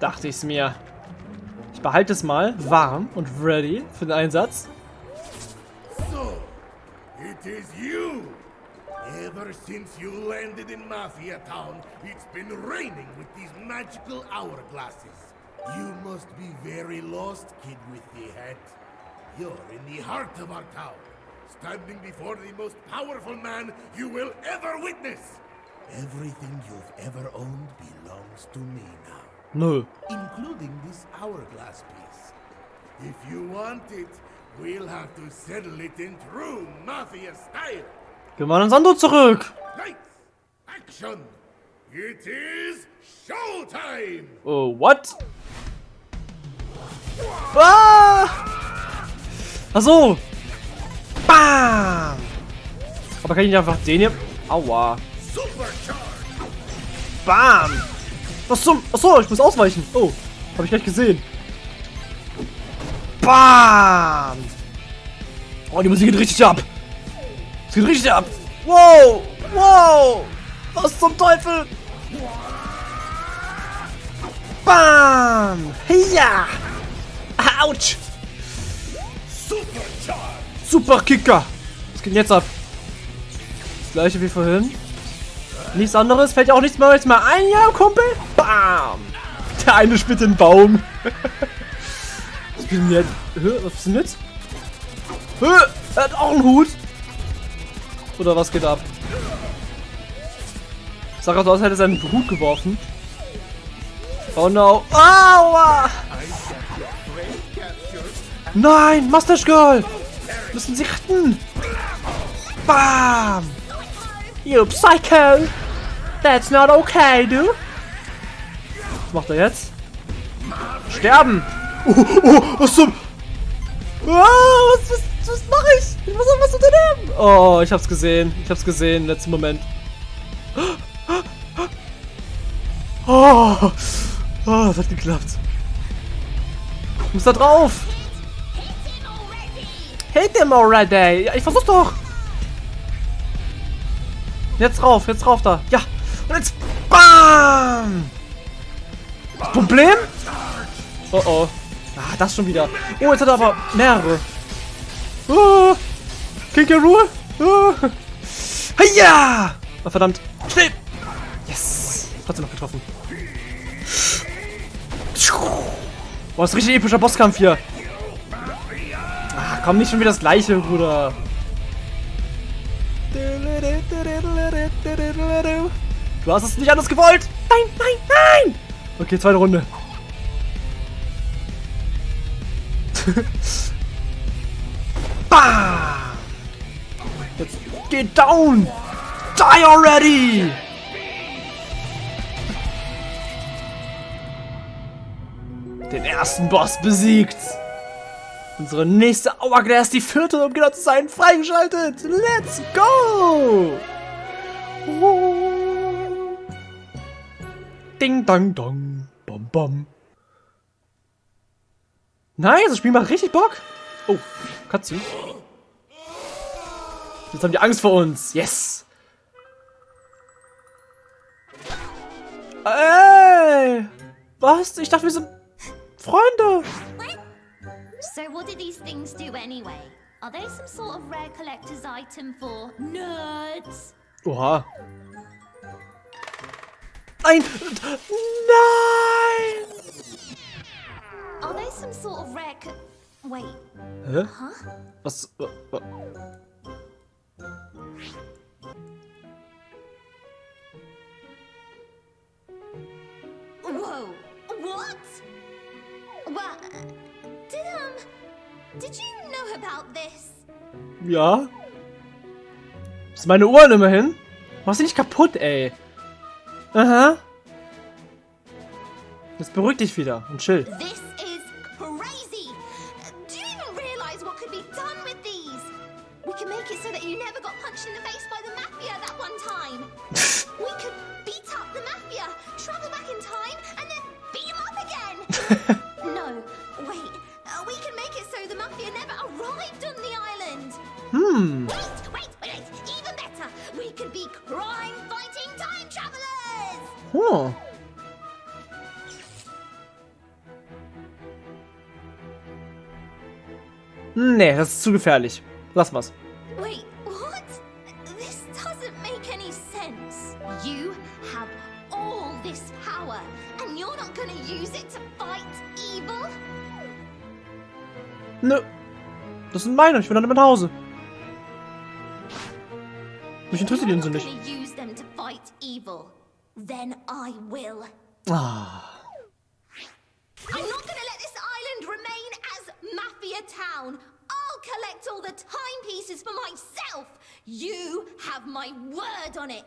Dachte ich's mir. Ich behalte es mal warm und ready für den Einsatz. So, it is you. Ever since you landed in Mafia Town, it's been raining with these magical hourglasses. You must be very lost, kid with the hat. You're in the heart of our town, standing before the most powerful man you will ever witness. Everything you've ever owned belongs to me now, Nö. including this hourglass piece. If you want it, we'll have to settle it in true Mafia style. Gehen wir an Sando zurück. Lights, action! It is showtime! Oh, what? Ah! Ach so. Bam! Aber kann ich nicht einfach den hier... Aua. Supercharge! Bam! Was zum... Achso, ich muss ausweichen. Oh, habe ich gleich gesehen. Bam! Oh, die Musik geht richtig ab. Es geht richtig ab. Wow! Wow! Was zum Teufel? Bam! Ja! Autsch! Super Kicker! Was geht denn jetzt ab? Das gleiche wie vorhin. Nichts anderes, fällt ja auch nichts mehr jetzt mal ein, ja, Kumpel? Bam! Der eine spielt den Baum. Ist denn jetzt? Was ist denn? Hä, er hat auch einen Hut. Oder was geht ab? Sah gerade so aus, hätte er seinen Hut geworfen. Oh no. Aua! Nein, Mustache Girl! Müssen sie retten! Bam! You Psycho! That's not okay, du! Was macht er jetzt? Sterben! Oh, oh, was zum... Oh, was, was, was mache ich? Ich muss was unternehmen! Oh, ich hab's gesehen. Ich hab's gesehen, letzten Moment. Oh, oh, das hat geklappt. Ich muss da drauf! Hit him already! Ja, ich versuch's doch! Jetzt rauf, jetzt rauf da. Ja! Und jetzt BAM! Das Problem? Oh oh. Ah, das schon wieder. Oh, jetzt hat er aber mehrere. Oh, King K. Rool. Oh. Ja! Oh, verdammt. Schnell! Yes! Trotzdem noch getroffen. Boah, das ist richtig epischer Bosskampf hier. Ah, komm, nicht schon wieder das gleiche, Bruder. Du hast es nicht anders gewollt. Nein, nein, nein. Okay, zweite Runde. Bam! Jetzt geht down. Die already. Den ersten Boss besiegt. Unsere nächste Hourglass, die vierte, um genau zu sein, freigeschaltet. Let's go! Ding, dang, dong. Bom, bom. Nice, das Spiel macht richtig Bock. Oh, Cutscene. Jetzt haben die Angst vor uns. Yes. Ey! Was? Ich dachte, wir sind Freunde. So what do these things do anyway? Are they some sort of rare collector's item for nerds? Oha. Nein! Nein! Are they some sort of rare co- Wait, Hä? huh? Was? wa- wa- Whoa, what? Well, did, um, did you know about this? Ja? Das ist meine Uhren immerhin. Mach sie nicht kaputt, ey. Aha. Jetzt beruhig dich wieder und chill. This is crazy! Do you even realize what could be done with these? We can make it so that you never got punched in the face by the Mafia that one time. Nee, das ist zu gefährlich. Lass mal's. Wait, what? This doesn't make any sense. You have all this power, and you're not gonna use it to fight evil? Nö. Das sind meine, ich will dann mit nach Hause. Mich interessiert die Insel nicht. Then I will. Ah. You have my word on it.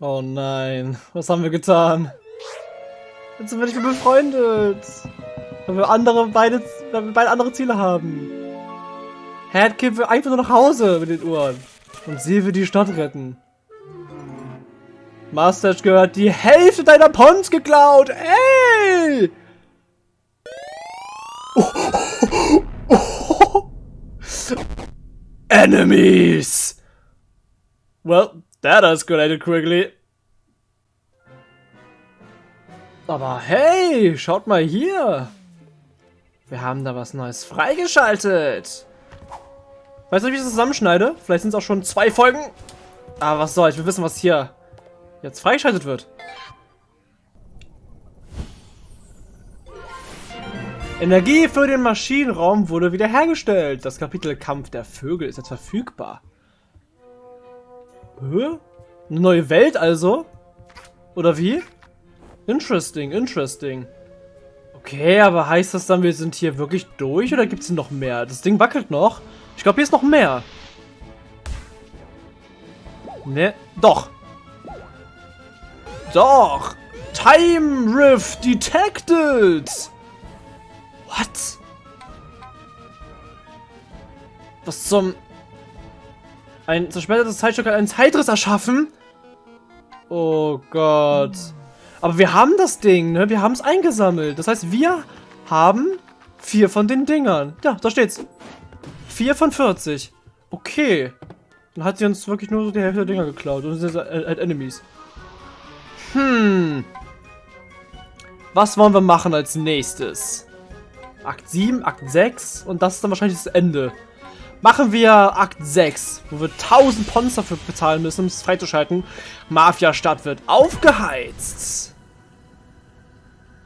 Oh nein, was haben wir getan? Jetzt sind wir nicht mehr befreundet. Weil wir andere beide, weil wir beide andere Ziele haben. Headkid will einfach nur nach Hause mit den Uhren. Und sie will die Stadt retten. Mustache gehört die Hälfte deiner Pons geklaut. Ey! Enemies! Well, that escalated quickly. Aber hey, schaut mal hier. Wir haben da was Neues freigeschaltet. Weißt du, wie ich das zusammenschneide? Vielleicht sind es auch schon zwei Folgen. Aber was soll, ich will wissen, was hier jetzt freigeschaltet wird. Energie für den Maschinenraum wurde wiederhergestellt. Das Kapitel Kampf der Vögel ist jetzt verfügbar. Hä? Eine neue Welt also? Oder wie? Interesting, interesting. Okay, aber heißt das dann, wir sind hier wirklich durch oder gibt es noch mehr? Das Ding wackelt noch. Ich glaube, hier ist noch mehr. Ne, doch. Doch. Time Rift detected. What? Was zum... Ein zersplittertes Zeitstück hat einen Zeitriss erschaffen? Oh Gott. Aber wir haben das Ding, ne? Wir haben es eingesammelt. Das heißt, wir haben vier von den Dingern. Ja, da steht's. Vier von 40. Okay. Dann hat sie uns wirklich nur so die Hälfte der Dinger geklaut. Und sind halt Enemies. Hm. Was wollen wir machen als nächstes? Akt 7, Akt 6 und das ist dann wahrscheinlich das Ende. Machen wir Akt 6, wo wir 1000 Pons dafür bezahlen müssen, um es freizuschalten. Mafia-Stadt wird aufgeheizt.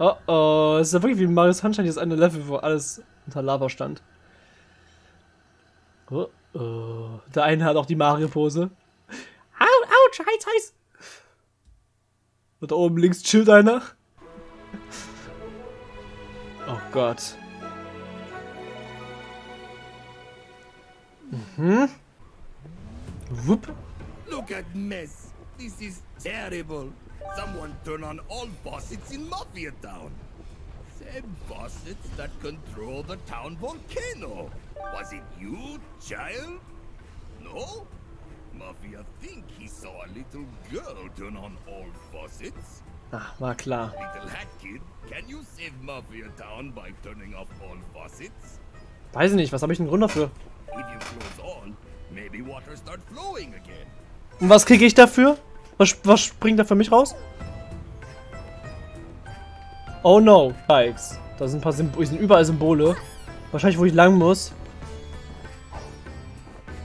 Oh oh, es ist ja wirklich wie Mario Sunshine, dieses eine Level, wo alles unter Lava stand. Oh oh. Der eine hat auch die Mario-Pose. Au, ouch, heiß, heiß. Und da oben links chillt einer. Oh Gott. Mhm. Wupp. Look at mess. This is terrible. Someone turn on all faucets in Mafia Town. Same faucets that control the town volcano. Was it you, child? No? Mafia think he saw a little girl turn on all faucets. Ah, war klar. Little hat kid, can you save Mafia Town by turning off all faucets? Weiß ich nicht, was habe ich einen Grund dafür? Und was kriege ich dafür? Was, was springt da für mich raus? Oh no, Bikes. Da sind ein paar Symbole, sind überall Symbole. Wahrscheinlich, wo ich lang muss.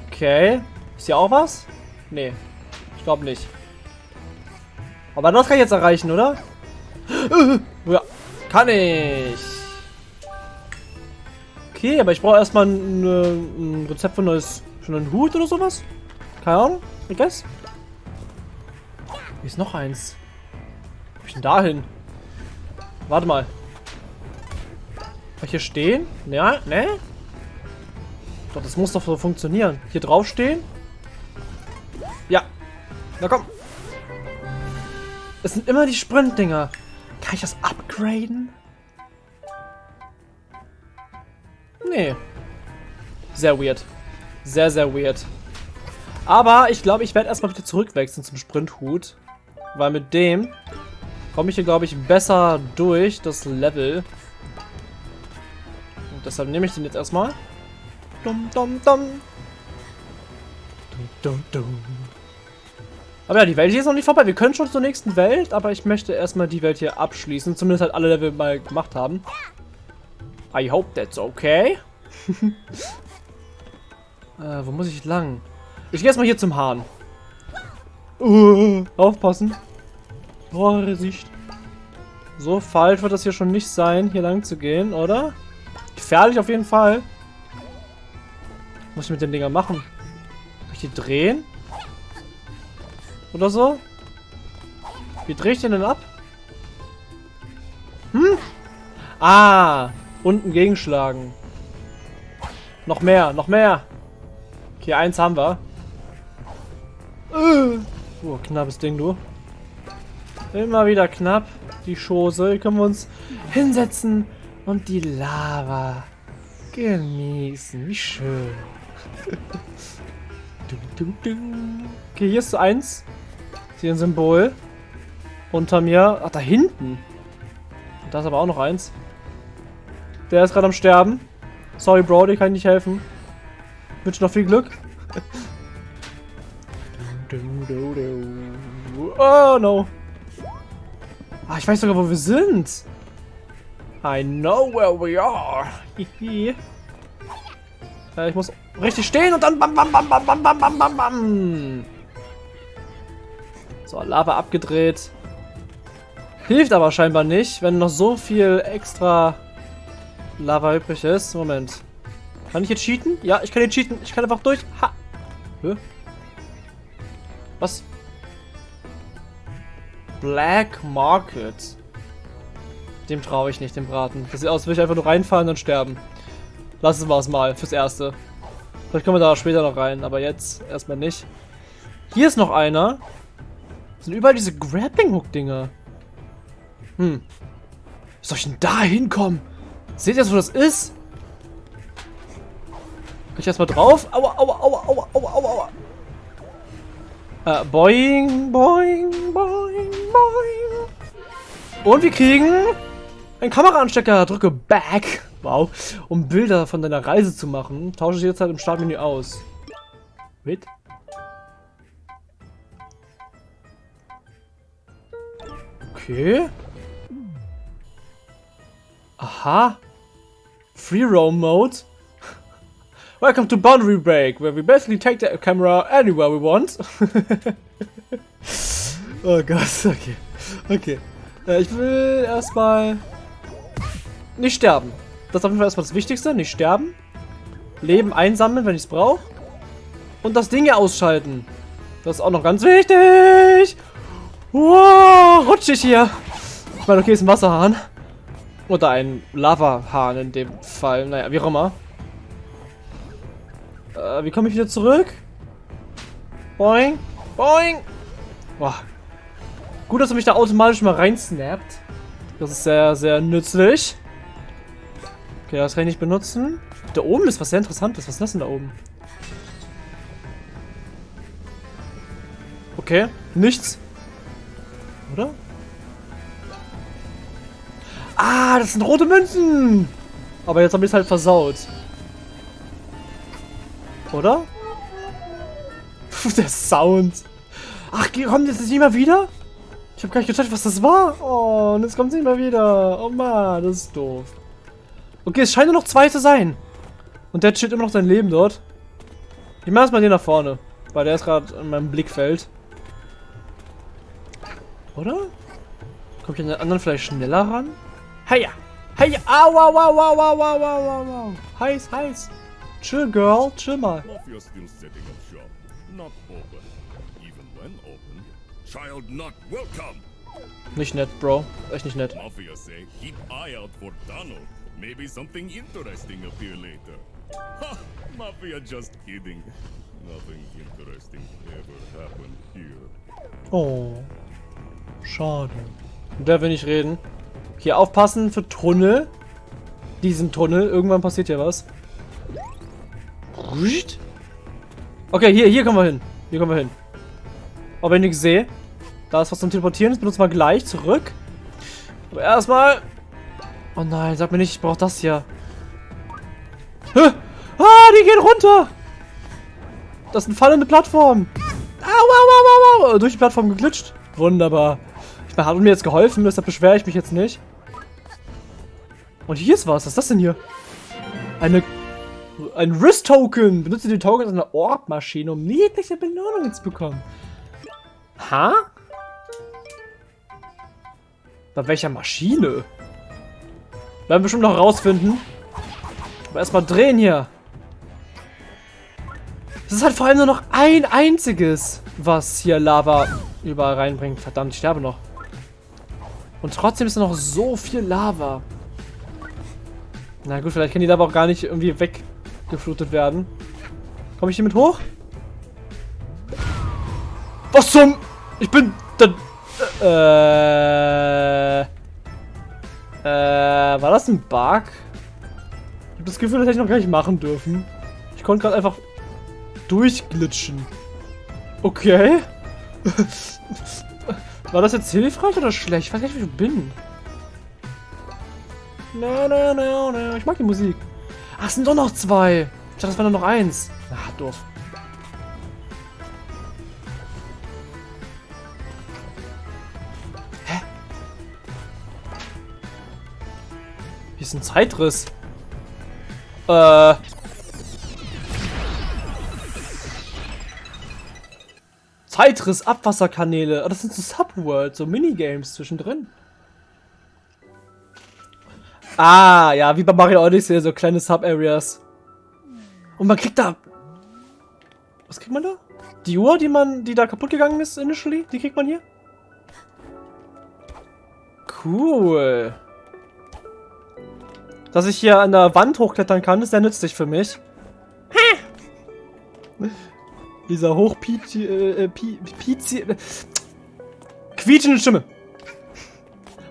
Okay. Ist hier auch was? Nee. Ich glaube nicht. Aber das kann ich jetzt erreichen, oder? Ja, kann ich. Okay, aber ich brauche erstmal ein, ein Rezept für, ein neues, für einen Hut oder sowas. Keine Ahnung, I guess. Hier ist noch eins. Wo ich denn da hin? Warte mal. Kann ich hier stehen? Ja, ne? Doch, das muss doch so funktionieren. Hier drauf stehen? Ja. Na komm. Es sind immer die Sprint-Dinger. Kann ich das upgraden? Nee. Sehr weird. Sehr, sehr weird. Aber ich glaube, ich werde erstmal wieder zurückwechseln zum Sprinthut. Weil mit dem komme ich hier, glaube ich, besser durch das Level. Und deshalb nehme ich den jetzt erstmal. Dum, dum, dum. Dum, dum, dum. Aber ja, die Welt hier ist noch nicht vorbei. Wir können schon zur nächsten Welt, aber ich möchte erstmal die Welt hier abschließen. Zumindest halt alle Level mal gemacht haben. I hope that's okay. Äh, wo muss ich lang? Ich gehe erstmal hier zum Hahn. Uh, aufpassen. Vorsicht. So falsch wird das hier schon nicht sein, hier lang zu gehen, oder? Gefährlich auf jeden Fall. Was muss ich mit den Dingern machen? Kann ich die drehen? Oder so? Wie drehe ich den denn ab? Hm? Ah, unten gegenschlagen. Noch mehr, noch mehr. Okay, eins haben wir. Uh, oh, knappes Ding, du. Immer wieder knapp. Die Schose. Hier können wir uns hinsetzen und die Lava genießen. Wie schön. Okay, hier ist so eins. Hier ein Symbol. Unter mir. Ach, da hinten. Da ist aber auch noch eins. Der ist gerade am Sterben. Sorry, Bro, dir kann ich nicht helfen. Wünsche noch viel Glück. oh, no. Ah, ich weiß sogar, wo wir sind. I know where we are. äh, ich muss richtig stehen und dann bam, bam, bam, bam, bam, bam, bam, bam. So, Lava abgedreht. Hilft aber scheinbar nicht, wenn noch so viel extra Lava übrig ist. Moment. Kann ich jetzt cheaten? Ja, ich kann jetzt cheaten. Ich kann einfach durch. Ha. Hä? Was? Black Market. Dem traue ich nicht, dem Braten. Das sieht aus, als würde ich einfach nur reinfallen und sterben. Lassen wir es mal, fürs Erste. Vielleicht kommen wir da später noch rein, aber jetzt erstmal nicht. Hier ist noch einer. Das sind überall diese Grappling-Hook-Dinger. Hm. Wie soll ich denn da hinkommen? Seht ihr wo das ist? Kann ich erstmal drauf? Aua, aua, aua, aua, aua, aua, aua. Äh, boing, boing, boing, boing. Und wir kriegen einen Kameraanstecker. Drücke Back. Wow. Um Bilder von deiner Reise zu machen, tausche ich jetzt halt im Startmenü aus. Wait. Okay. Aha. Free Roam Mode. Welcome to Boundary Break, where we basically take the camera anywhere we want. oh Gott, okay. Okay. Äh, ich will erstmal nicht sterben. Das ist auf jeden Fall erstmal das Wichtigste. Nicht sterben. Leben einsammeln, wenn ich es brauche. Und das Ding hier ausschalten. Das ist auch noch ganz wichtig. Wow, rutschig hier. Ich meine, okay, ist ein Wasserhahn. Oder ein Lavahahn in dem Fall. Naja, wie auch immer. Äh, wie komme ich wieder zurück? Boing. Boing. Boah. Gut, dass er mich da automatisch mal reinsnappt. Das ist sehr, sehr nützlich. Okay, das kann ich nicht benutzen. Da oben ist was sehr interessantes. Was ist das denn da oben? Okay, nichts. Oder? Ah, das sind rote Münzen! Aber jetzt habe ich es halt versaut. Oder? der Sound. Ach, kommt jetzt nicht mehr wieder? Ich habe gar nicht gecheckt, was das war. Oh, und jetzt kommt es nicht mehr wieder. Oh man, das ist doof. Okay, es scheint nur noch zwei zu sein. Und der chillt immer noch sein Leben dort. Ich mache erstmal den nach vorne. Weil der ist gerade in meinem Blickfeld. Oder? Komme ich an den anderen vielleicht schneller ran? Heya! Heya! Au, au, au, au, au, au, au, au, au. Heiß, heiß. Chill, Girl. Chill mal. Mafia still setting up shop. Not open. Even when open, child not welcome. Nicht nett, Bro. Echt nicht nett. Mafia say keep eye out for Donald. Maybe something interesting appear later. Ha! Mafia just kidding. Nothing interesting ever happened here. Oh. Schade. Der will nicht reden. Hier aufpassen für Tunnel. Diesen Tunnel. Irgendwann passiert ja was. Okay, hier, hier kommen wir hin. Hier kommen wir hin. Aber wenn ich sehe, da ist was zum Teleportieren. Das benutzen wir gleich zurück. Aber erstmal... Oh nein, sag mir nicht, ich brauche das hier. Hä? Ah, die gehen runter! Das sind fallende Plattformen. Au, au, au, au, au. Durch die Plattform geglitscht. Wunderbar. Ich meine, hat mir jetzt geholfen, deshalb beschwere ich mich jetzt nicht. Und hier ist was. Was ist das denn hier? Eine Ein Risk-Token. Benutze die Tokens einer Orb-Maschine, um jegliche Belohnungen zu bekommen. Ha? Bei welcher Maschine? Werden wir bestimmt noch rausfinden. Aber erstmal drehen hier. Es ist halt vor allem nur noch ein einziges, was hier Lava überall reinbringt. Verdammt, ich sterbe noch. Und trotzdem ist noch so viel Lava. Na gut, vielleicht kann die Lava auch gar nicht irgendwie weggeflutet werden. Komme ich hier mit hoch? Was zum... Ich bin... Da, äh... Äh... War das ein Bug? Ich habe das Gefühl, das hätte ich noch gar nicht machen dürfen. Ich konnte gerade einfach durchglitschen. Okay. War das jetzt hilfreich oder schlecht? Ich weiß nicht, wie ich bin. No, no, no, no. Ich mag die Musik. Ach, es sind doch noch zwei. Ich dachte, das war nur noch eins. Ah, doof. Hä? Hier ist ein Zeitriss. Äh... Zeitriss, Abwasserkanäle. Oh, das sind so Subworlds, so Minigames zwischendrin. Ah, ja, wie bei Mario Odyssey, so kleine Sub-Areas. Und man kriegt da... Was kriegt man da? Die Uhr, die man, die da kaputt gegangen ist initially, die kriegt man hier? Cool. Dass ich hier an der Wand hochklettern kann, ist sehr nützlich für mich. Dieser hochpizi... Äh, pizi... Äh, quietschende Stimme.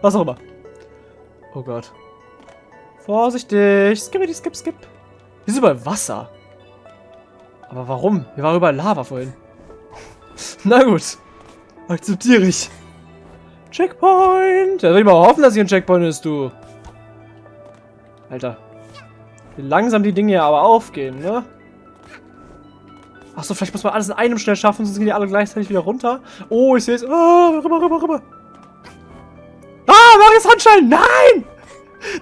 Was auch immer. Oh Gott. Vorsichtig. Skip, skip, skip. Hier ist überall Wasser. Aber warum? Hier war überall Lava vorhin. Na gut. Akzeptiere ich. Checkpoint. Da will ich mal hoffen, dass hier ein Checkpoint ist, du. Alter. Wie langsam die Dinge aber aufgehen, ne? Achso, vielleicht muss man alles in einem schnell schaffen, sonst gehen die alle gleichzeitig wieder runter. Oh, ich sehe es. Oh, rüber, rüber, rüber. Ah, Mario Sunshine! Nein!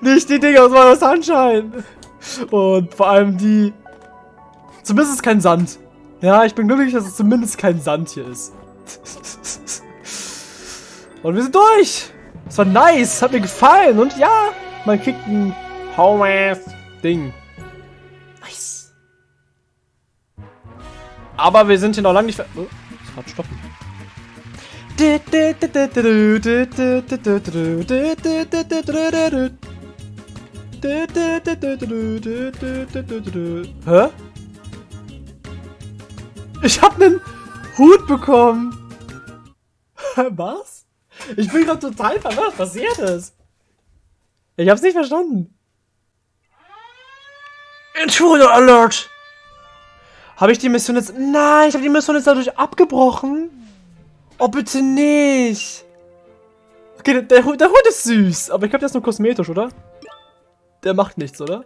Nicht die Dinger aus Mario Sunshine! Und vor allem die... Zumindest ist kein Sand. Ja, ich bin glücklich, dass es zumindest kein Sand hier ist. Und wir sind durch! Das war nice, hat mir gefallen. Und ja, man kriegt ein Home-Ding. Aber wir sind hier noch lange nicht... Oh, ich kann stoppen. Hä? Ich hab nen Hut bekommen. Was? Ich bin gerade total verwirrt. Was passiert ist? Ich hab's nicht verstanden. Intruder Alert! Habe ich die Mission jetzt... Nein, ich habe die Mission jetzt dadurch abgebrochen. Oh, bitte nicht. Okay, der, der, Hund ist süß. Aber ich glaube, der ist nur kosmetisch, oder? Der macht nichts, oder?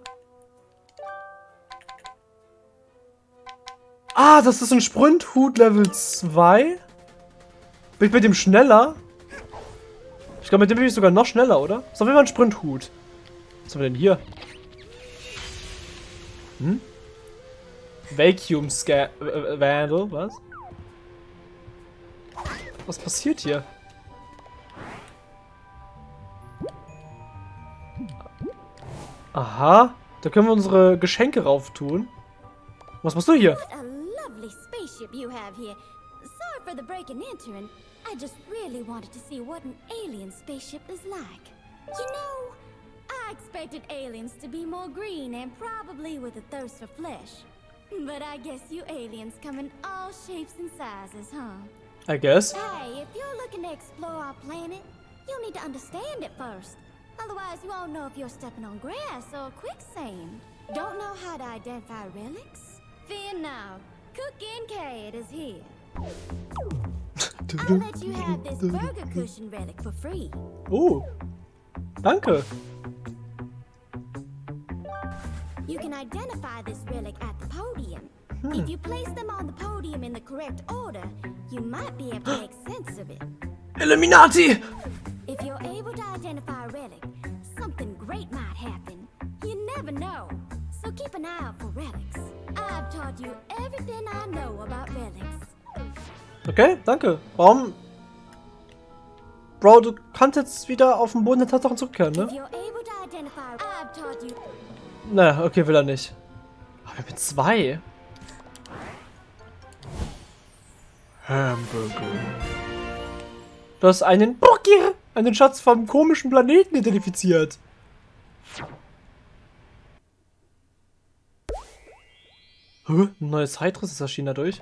Ah, das ist ein Sprinthut Level 2. Bin ich mit dem schneller? Ich glaube, mit dem bin ich sogar noch schneller, oder? Ist auf jeden Fall ein Sprinthut. Was haben wir denn hier? Hm? Vacuum Scan äh, Vandal, was? Was passiert hier? Aha, da können wir unsere Geschenke rauf tun. Was machst du hier? What a lovely spaceship you have here. Sorry for the break and entering. I just really wanted to see what an alien spaceship is like. You know, I expected aliens to be more green and probably with a thirst for flesh. But I guess you aliens come in all shapes and sizes, huh? I guess. Hey, if you're looking to explore our planet, you'll need to understand it first. Otherwise, you won't know if you're stepping on grass or quicksand. Don't know how to identify relics? Fear now. Cook Kincaid is here. I'll let you have this burger cushion relic for free. Oh, danke. You can identify this relic at the podium. Hmm. If you place them on the podium in the correct order, you might be able to make sense of it. Illuminati! If you're able to identify a relic, something great might happen. You never know. so keep an eye out for relics. I've taught you everything I know about relics. Okay, danke. Warum? Bro, du kannst jetzt wieder auf den Boden der Tatsachen zurückkehren, ne? Na, okay, will er nicht. Aber wir haben zwei. Hamburger. Du hast einen Burger, einen Schatz vom komischen Planeten identifiziert. Hä? Ein neues Heitriss ist erschienen dadurch.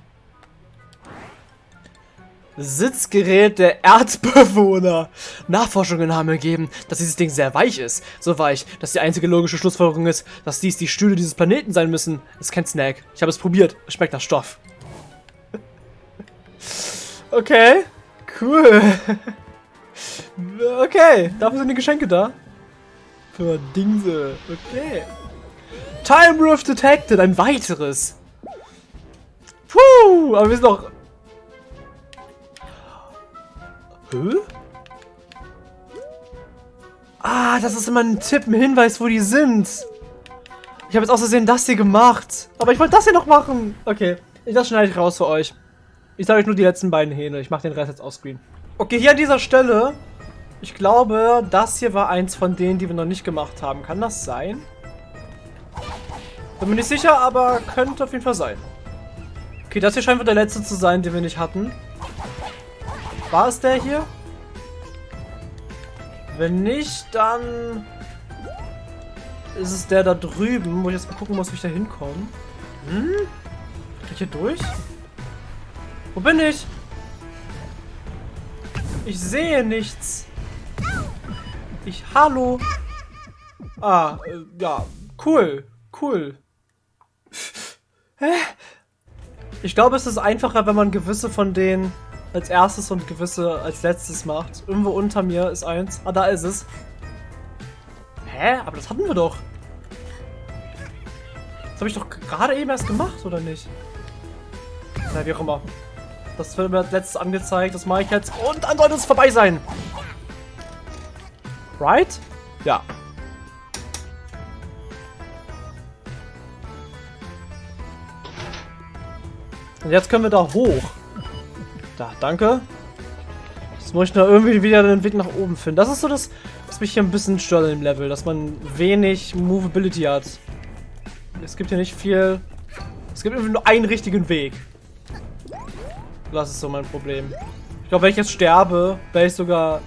Sitzgerät der Erdbewohner. Nachforschungen haben ergeben, dass dieses Ding sehr weich ist. So weich, dass die einzige logische Schlussfolgerung ist, dass dies die Stühle dieses Planeten sein müssen. Ist kein Snack. Ich habe es probiert. Es schmeckt nach Stoff. Okay. Cool. Okay. Dafür sind die Geschenke da. Für Dingse. Okay. Time Rift detected. Ein weiteres. Puh. Aber wir sind noch Hä? Ah, das ist immer ein Tipp, ein Hinweis, wo die sind. Ich habe jetzt aus Versehen das hier gemacht. Aber ich wollte das hier noch machen. Okay, das schneide ich raus für euch. Ich sage euch nur die letzten beiden Hähne. Ich mache den Rest jetzt offscreen. Okay, hier an dieser Stelle. Ich glaube, das hier war eins von denen, die wir noch nicht gemacht haben. Kann das sein? Bin mir nicht sicher, aber könnte auf jeden Fall sein. Okay, das hier scheint wohl der letzte zu sein, den wir nicht hatten. War es der hier? Wenn nicht, dann ist es der da drüben, wo ich jetzt mal gucken muss, wie ich da hinkomme. Hm? Kann ich hier durch? Wo bin ich? Ich sehe nichts. Ich, hallo. Ah, äh, ja, cool, cool. Hä? Ich glaube, es ist einfacher, wenn man gewisse von denen als erstes und gewisse als letztes macht. Irgendwo unter mir ist eins. Ah, da ist es. Hä? Aber das hatten wir doch. Das habe ich doch gerade eben erst gemacht, oder nicht? Na, wie auch immer. Das wird mir als letztes angezeigt. Das mache ich jetzt. Und dann sollte es vorbei sein. Right? Ja. Und jetzt können wir da hoch. Da, danke. Jetzt muss ich nur irgendwie wieder den Weg nach oben finden. Das ist so das, was mich hier ein bisschen stört im Level, dass man wenig Movability hat. Es gibt hier nicht viel... Es gibt irgendwie nur einen richtigen Weg. Das ist so mein Problem. Ich glaube, wenn ich jetzt sterbe, wäre ich sogar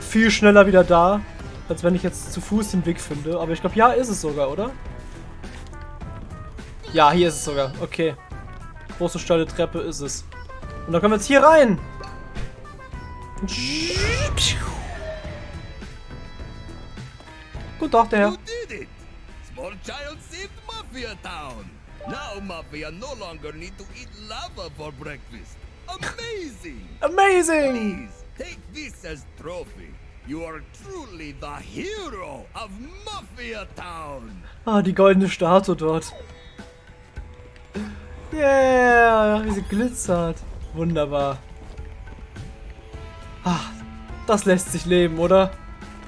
viel schneller wieder da, als wenn ich jetzt zu Fuß den Weg finde. Aber ich glaube, ja, ist es sogar, oder? Ja, hier ist es sogar. Okay. Große steile Treppe ist es. Und dann können wir jetzt hier rein. Guten Tag, der Herr. Small child saved Mafia Town! Now Mafia no longer need to eat lava for breakfast. Amazing! Amazing! Please, take this as trophy. You are truly the hero of Mafia Town! Ah, die goldene Statue dort. Yeah, wie sie glitzert. Wunderbar. Ah, das lässt sich leben, oder?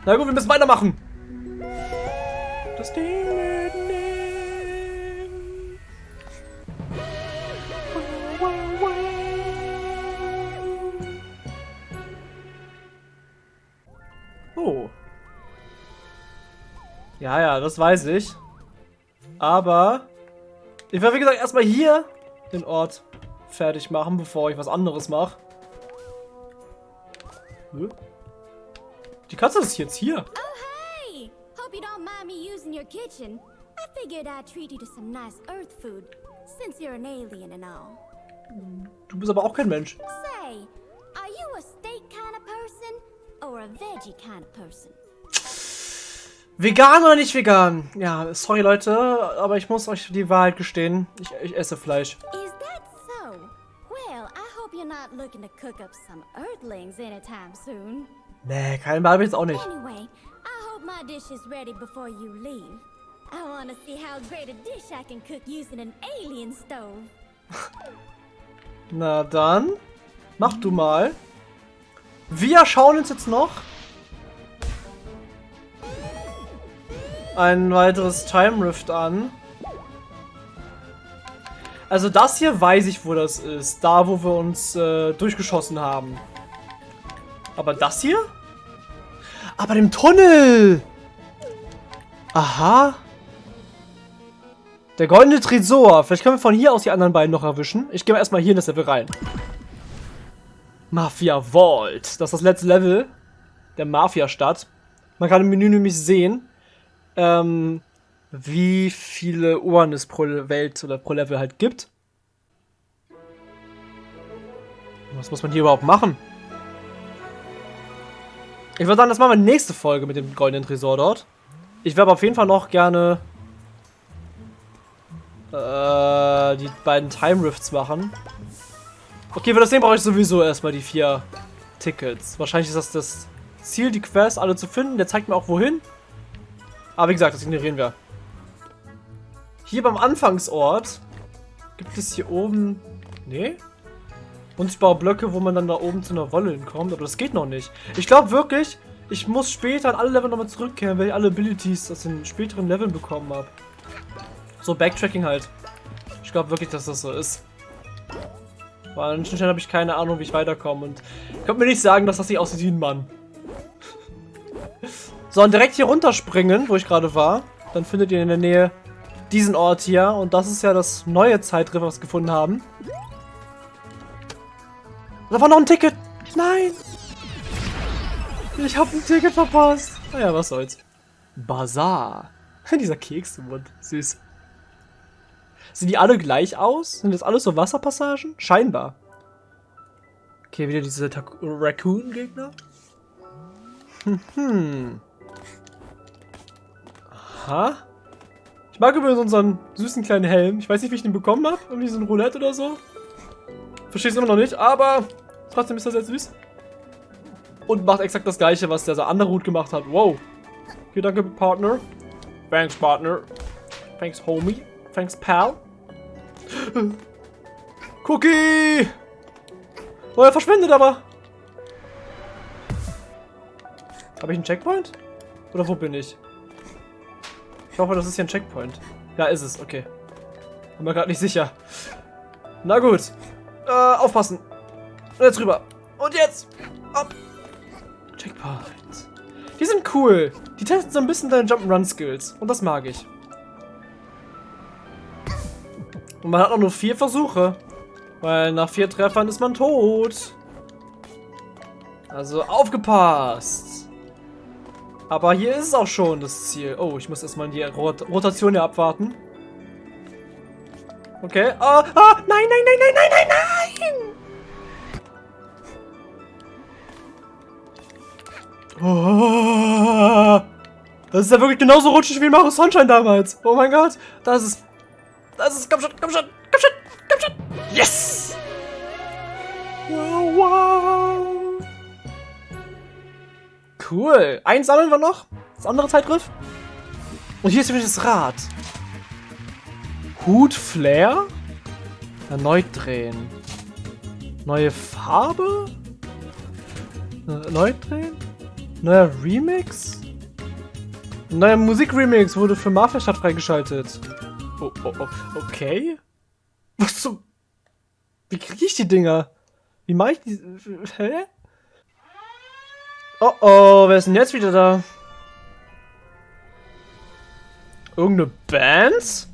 Na gut, wir müssen weitermachen. Ja, ja, das weiß ich. Aber ich werde, wie gesagt, erstmal hier den Ort fertig machen, bevor ich was anderes mache. Die Katze ist jetzt hier. Oh, hey! Hope you don't mind me using your kitchen. I figured I'd treat you to some nice earth food, since you're an alien and all. Du bist aber auch kein Mensch. Say, are you a steak kind of person, or a veggie kind of person? Vegan oder nicht vegan? Ja, sorry Leute, aber ich muss euch die Wahrheit gestehen. Ich, ich esse Fleisch. Is that so? Well, I hope you're not looking to cook up some earthlings anytime soon. Nee, keinen habe ich jetzt auch nicht. Anyway, I hope my dish is ready before you leave. I want to see how great a dish I can cook using an alien stove. Na dann, mach du mal. Wir schauen uns jetzt noch ein weiteres Time Rift an. Also das hier weiß ich, wo das ist. Da, wo wir uns äh, durchgeschossen haben. Aber das hier? Aber dem Tunnel! Aha. Der goldene Tresor. Vielleicht können wir von hier aus die anderen beiden noch erwischen. Ich gehe mal erstmal hier in das Level rein. Mafia Vault. Das ist das letzte Level der Mafia-Stadt. Man kann im Menü nämlich sehen, ähm, wie viele Uhren es pro Welt oder pro Level halt gibt. Was muss man hier überhaupt machen? Ich würde sagen, das machen wir nächste Folge mit dem goldenen Tresor dort. Ich werde auf jeden Fall noch gerne äh, die beiden Time Rifts machen. Okay, für das Ding brauche ich sowieso erstmal die vier Tickets. Wahrscheinlich ist das das Ziel, die Quests alle zu finden. Der zeigt mir auch wohin. Aber wie gesagt, das ignorieren wir. Hier beim Anfangsort gibt es hier oben... Nee? Unsichtbare Blöcke, wo man dann da oben zu einer Wolle hinkommt. Aber das geht noch nicht. Ich glaube wirklich, ich muss später an alle Level nochmal zurückkehren, weil ich alle Abilities aus den späteren Leveln bekommen habe. So Backtracking halt. Ich glaube wirklich, dass das so ist. Weil an manchen Stellen habe ich keine Ahnung, wie ich weiterkomme. Und ich konnte mir nicht sagen, dass das nicht aussieht wie ein Mann. So, und direkt hier runterspringen, wo ich gerade war. Dann findet ihr in der Nähe diesen Ort hier. Und das ist ja das neue Zeitriff, was wir gefunden haben. Da war noch ein Ticket. Nein. Ich habe ein Ticket verpasst. Naja, was soll's. Bazaar. Dieser Keks im Mund. Süß. Sehen die alle gleich aus? Sind das alles so Wasserpassagen? Scheinbar. Okay, wieder diese Raccoon-Gegner. Hm. Aha. Ich mag übrigens unseren süßen kleinen Helm. Ich weiß nicht, wie ich den bekommen habe. Irgendwie so ein Roulette oder so. Verstehe es immer noch nicht, aber trotzdem ist er sehr süß. Und macht exakt das gleiche, was der andere Hut gemacht hat. Wow. Okay, danke, Partner. Thanks, Partner. Thanks, Homie. Thanks, Pal. Cookie! Oh, er verschwindet aber. Habe ich einen Checkpoint? Oder wo bin ich? Ich hoffe, das ist hier ein Checkpoint. Ja, ist es. Okay. Bin mir gerade nicht sicher. Na gut. Äh, aufpassen. Und jetzt rüber. Und jetzt. Ab. Checkpoint. Die sind cool. Die testen so ein bisschen deine Jump'n'Run-Skills. Und das mag ich. Und man hat auch nur vier Versuche. Weil nach vier Treffern ist man tot. Also aufgepasst. Aber hier ist es auch schon das Ziel. Oh, ich muss erstmal die Rot Rotation hier abwarten. Okay. Ah, ah, nein, nein, nein, nein, nein, nein, nein! Oh, das ist ja wirklich genauso rutschig wie Mario Sunshine damals. Oh mein Gott. Das ist... Das ist... Komm schon, komm schon, komm schon, komm schon. Yes! Cool. Eins sammeln wir noch. Das andere Zeitgriff. Und hier ist nämlich das Rad. Hut Flair. Erneut drehen. Neue Farbe. Erneut drehen. Neuer Remix. Neuer Musikremix wurde für Mafia Stadt freigeschaltet. Oh, oh, oh, okay. Was zum... Wie kriege ich die Dinger? Wie mache ich die... Hä? Oh oh, wer ist denn jetzt wieder da? Irgendeine Band?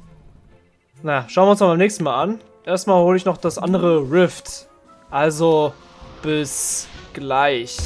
Na, schauen wir uns mal beim nächsten Mal an. Erstmal hole ich noch das andere Rift. Also, bis gleich.